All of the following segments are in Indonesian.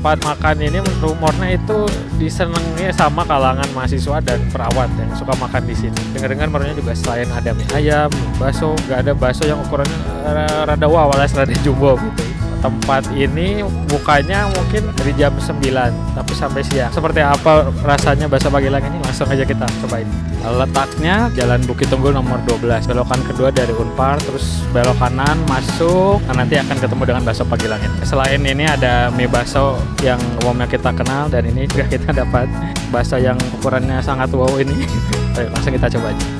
tempat makan ini rumornya itu disenangi sama kalangan mahasiswa dan perawat yang suka makan di sini. Dengar-dengar menunya juga selain ada mie ayam, bakso, nggak ada bakso yang ukurannya eh, rada wow alias rada jumbo gitu. Tempat ini bukanya mungkin dari jam 9 tapi sampai siang. Seperti apa rasanya bakso Pagilang ini langsung aja kita cobain. Letaknya Jalan Bukit Tunggul nomor 12, belokan kedua dari Unpar, terus belok kanan masuk, nah nanti akan ketemu dengan bakso Pagilang ini. Selain ini ada mie bakso yang umumnya kita kenal dan ini juga kita dapat bakso yang ukurannya sangat wow ini. Ayo langsung kita coba aja.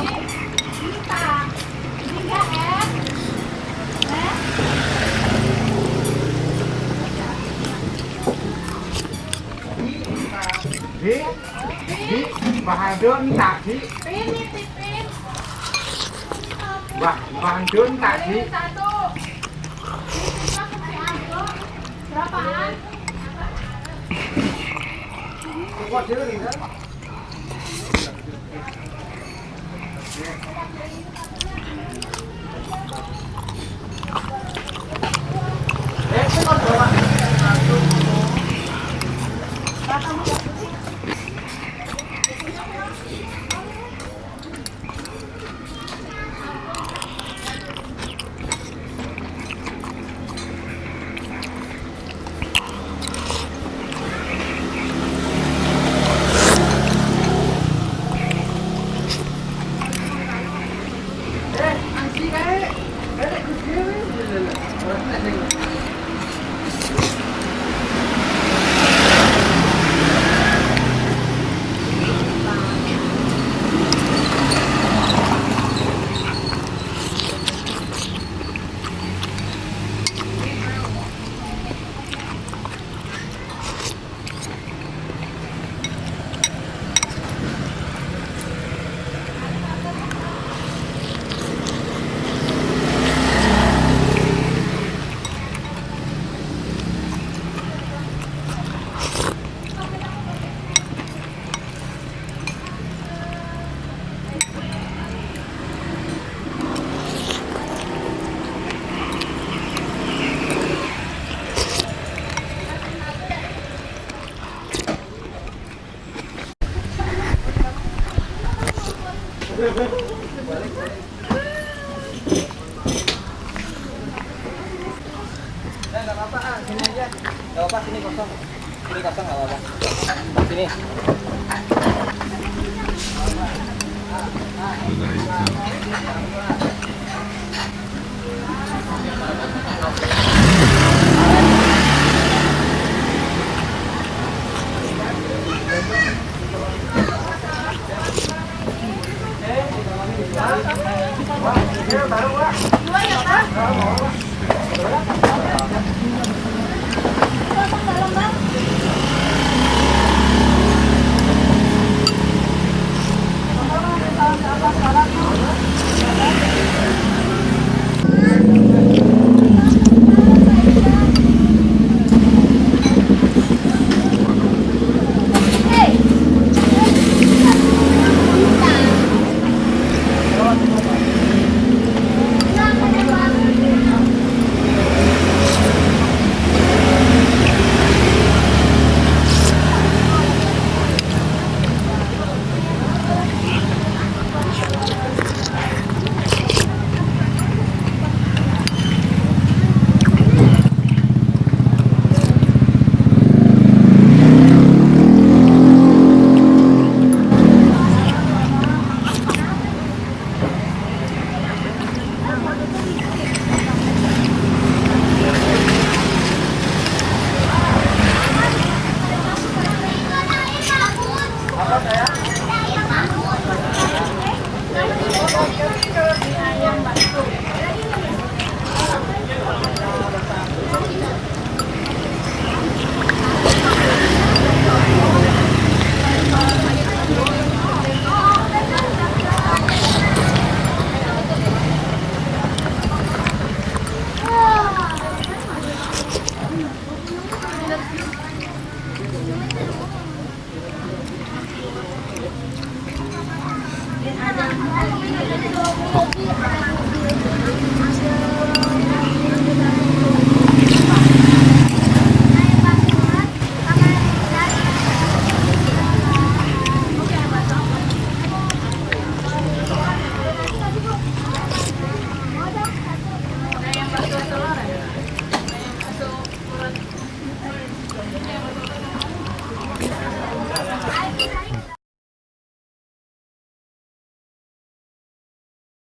Dí Dí Và hàng trước chúng ta dí Và, và hàng trước chúng ta dí Berapaan? Kuat dia ni kan? Thank you. Enggak kosong. Sini kosong